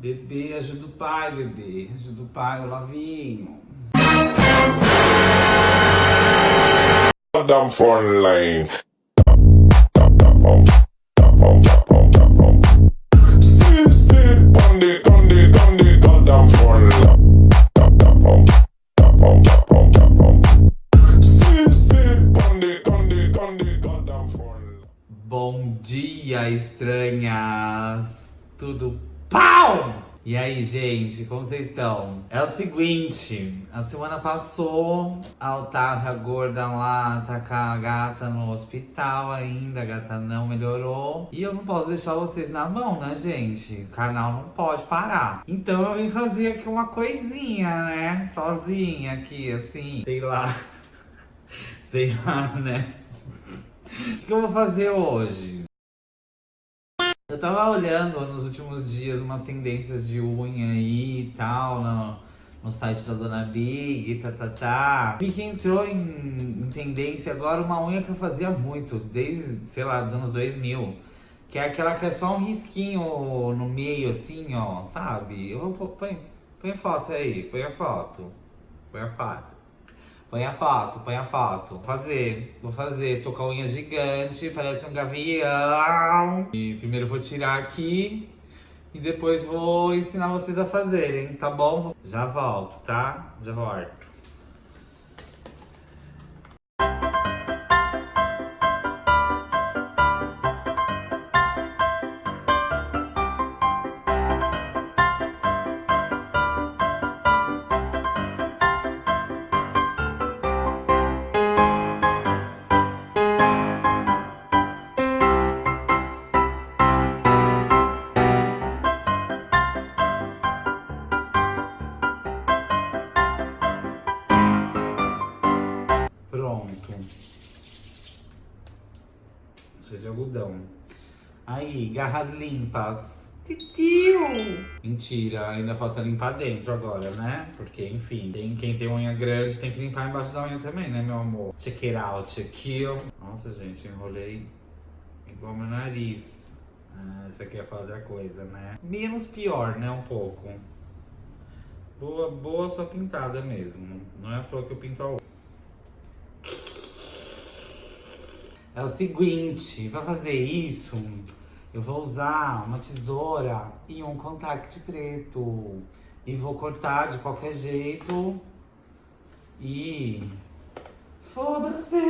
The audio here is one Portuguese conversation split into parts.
Bebê, ajuda o pai, bebê. Ajuda o pai, o Lavinho. Goddamn phone line. Bom dia, estranhas! Tudo pau! E aí, gente, como vocês estão? É o seguinte, a semana passou, a Otávia gorda lá tá com a gata no hospital ainda, a gata não melhorou. E eu não posso deixar vocês na mão, né, gente? O canal não pode parar. Então eu vim fazer aqui uma coisinha, né? Sozinha aqui, assim, sei lá. sei lá, né? O que eu vou fazer hoje? Eu tava olhando nos últimos dias umas tendências de unha aí e tal, no, no site da Dona Big, tá, tá, tá. Vi que entrou em, em tendência agora uma unha que eu fazia muito, desde, sei lá, dos anos 2000. Que é aquela que é só um risquinho no meio, assim, ó, sabe? Eu vou, põe, põe foto aí, põe a foto. Põe a foto. Põe a foto, põe a foto. Vou fazer, vou fazer. Tô com a unha gigante, parece um gavião. E primeiro vou tirar aqui e depois vou ensinar vocês a fazerem, tá bom? Já volto, tá? Já volto. Pronto. É de algodão. Aí, garras limpas. Titiu! Mentira, ainda falta limpar dentro agora, né? Porque, enfim, tem, quem tem unha grande tem que limpar embaixo da unha também, né, meu amor? Check it out, check it. Nossa, gente, enrolei igual meu nariz. Ah, isso aqui é fazer a coisa, né? Menos pior, né, um pouco. Boa, boa só pintada mesmo. Não é à toa que eu pinto a outra. É o seguinte, pra fazer isso, eu vou usar uma tesoura e um contact preto. E vou cortar de qualquer jeito. E... Foda-se!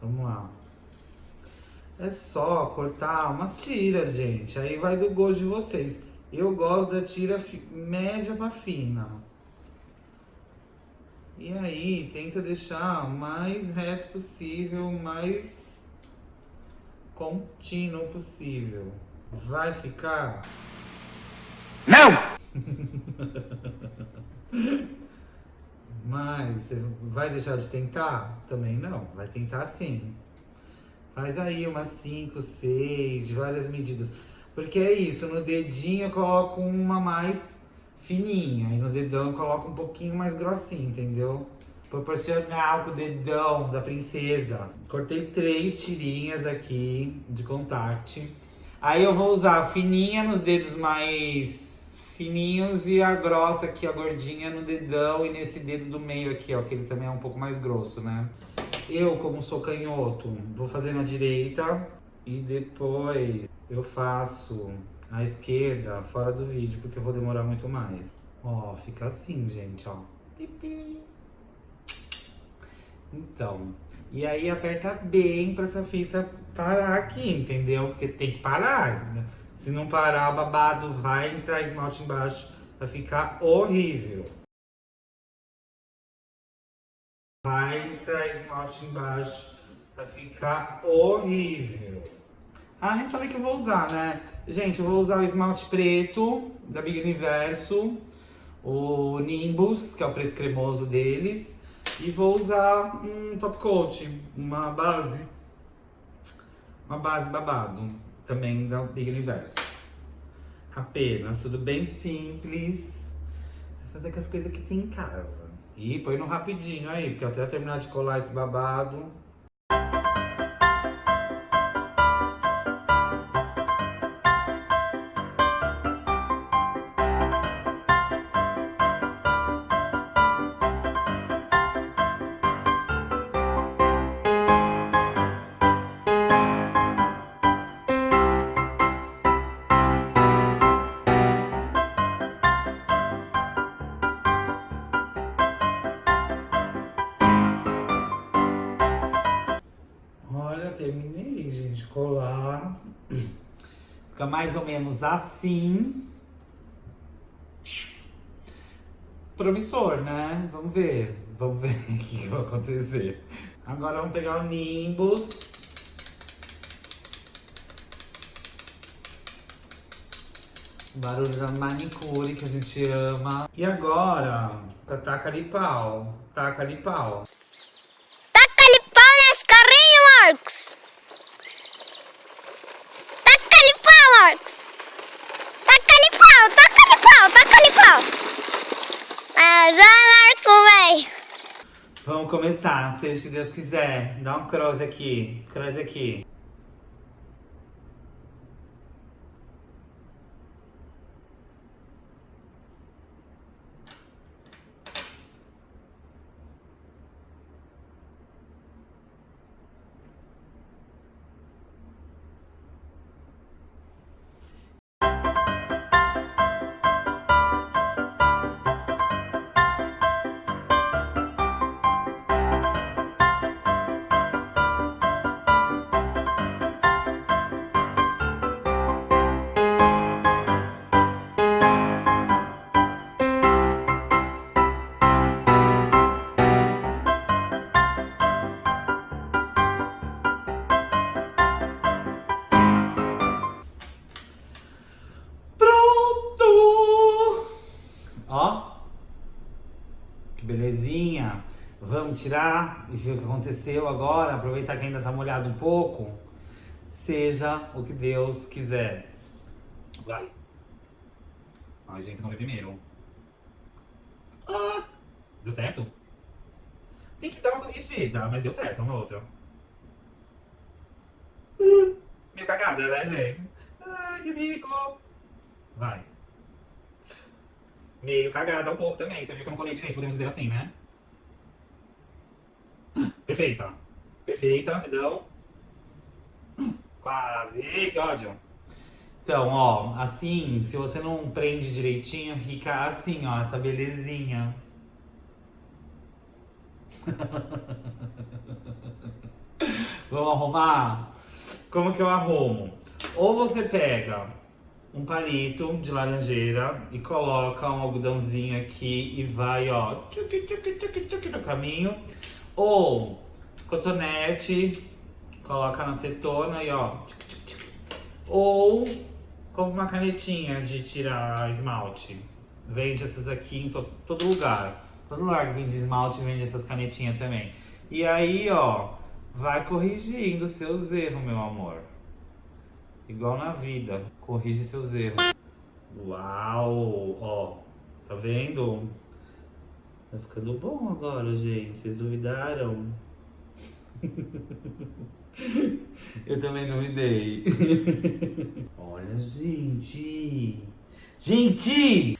Vamos lá. É só cortar umas tiras, gente. Aí vai do gosto de vocês. Eu gosto da tira média pra fina. E aí, tenta deixar o mais reto possível, o mais contínuo possível. Vai ficar? Não! Mas você vai deixar de tentar? Também não, vai tentar sim. Faz aí umas 5, 6, de várias medidas. Porque é isso, no dedinho eu coloco uma mais fininha. E no dedão eu coloco um pouquinho mais grossinho, entendeu? Proporcional com o dedão da princesa. Cortei três tirinhas aqui de contact. Aí eu vou usar a fininha nos dedos mais fininhos e a grossa aqui, a gordinha no dedão e nesse dedo do meio aqui, ó, que ele também é um pouco mais grosso, né? Eu, como sou canhoto, vou fazer na direita e depois eu faço à esquerda, fora do vídeo, porque eu vou demorar muito mais. Ó, fica assim, gente, ó. Pipi. Então, e aí aperta bem pra essa fita parar aqui, entendeu? Porque tem que parar. né? Se não parar, babado vai entrar esmalte embaixo, vai ficar horrível. Vai entrar esmalte embaixo, vai ficar horrível. Ah, nem falei que eu vou usar, né? Gente, eu vou usar o esmalte preto da Big Universo, o Nimbus, que é o preto cremoso deles, e vou usar um top coat, uma base, uma base babado, também da Big Universo. Apenas, tudo bem simples, Você fazer com as coisas que tem em casa. E põe no rapidinho aí, porque até eu terminar de colar esse babado, Fica mais ou menos assim. Promissor, né? Vamos ver. Vamos ver o que vai acontecer. Agora vamos pegar o Nimbus. Barulho da manicure que a gente ama. E agora, taca ali pau. Taca ali pau. Taca-lhe pau nesse carrinho, Marcos! Taca-lhe pau, Marcos! Taca-lhe pau, taca-lhe pau, taca-lhe pau! Mas vai, Véi! Vamos começar, seja o que Deus quiser. Dá um cross aqui, cross aqui. Tirar e ver o que aconteceu agora. Aproveitar que ainda tá molhado um pouco. Seja o que Deus quiser. Vai. Ai, gente, vocês vão ver primeiro. Ah, deu certo? Tem que dar uma corrigida, mas deu certo uma outra. Meio cagada, né, gente? Ai, que bico. Vai. Meio cagada um pouco também. Você viu que eu não colei direito, podemos dizer assim, né? Perfeita. Perfeita, então. Quase. Que ódio. Então, ó, assim, se você não prende direitinho, fica assim, ó, essa belezinha. Vamos arrumar? Como que eu arrumo? Ou você pega um palito de laranjeira e coloca um algodãozinho aqui e vai, ó, tchuc, tchuc, tchuc, tchuc no caminho. Ou cotonete, coloca na acetona e ó. Ou compra uma canetinha de tirar esmalte. Vende essas aqui em to- todo lugar. Todo lugar que vende esmalte vende essas canetinhas também. E aí, ó, vai corrigindo seus erros, meu amor. Igual na vida, corrige seus erros. Uau, ó, tá vendo? Tá ficando bom agora, gente. Vocês duvidaram? Eu também duvidei. Olha, gente. Gente!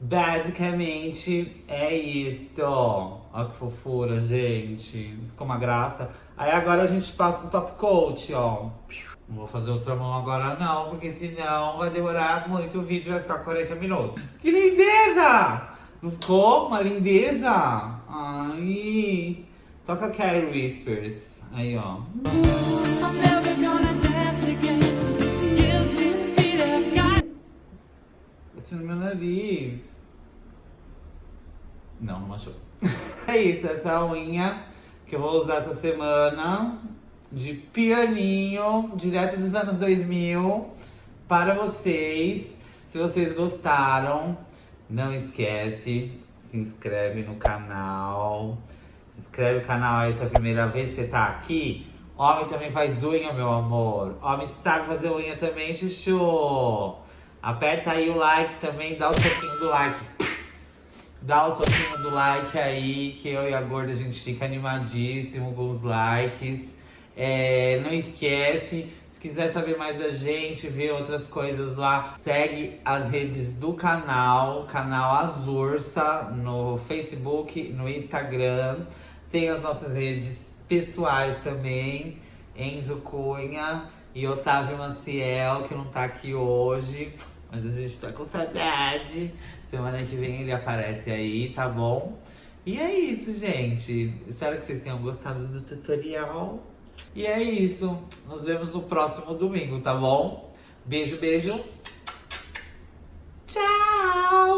Basicamente é isto. Olha que fofura, gente. Ficou uma graça. Aí agora a gente passa o top coat, ó. Não vou fazer outra mão agora não, porque senão vai demorar muito o vídeo, vai ficar 40 minutos. Que lindeza! Não ficou uma lindeza? Ai. Toca Carrie Whispers. Aí, ó. Bati no meu nariz. Não, não machucou. é isso, essa unha que eu vou usar essa semana de pianinho, direto dos anos 2000, para vocês. Se vocês gostaram, não esquece, se inscreve no canal. Se inscreve no canal se é a primeira vez que você tá aqui. Homem também faz unha, meu amor. Homem sabe fazer unha também, chuchu. Aperta aí o like também, dá o soquinho do like. Dá o soquinho do like aí, que eu e a gorda a gente fica animadíssimo com os likes. É, não esquece, se quiser saber mais da gente, ver outras coisas lá, segue as redes do canal, canal Azursa, no Facebook, no Instagram. Tem as nossas redes pessoais também, Enzo Cunha e Otávio Maciel, que não tá aqui hoje. Mas a gente tá com saudade. Semana que vem ele aparece aí, tá bom? E é isso, gente. Espero que vocês tenham gostado do tutorial. E é isso. Nos vemos no próximo domingo, tá bom? Beijo, beijo. Tchau!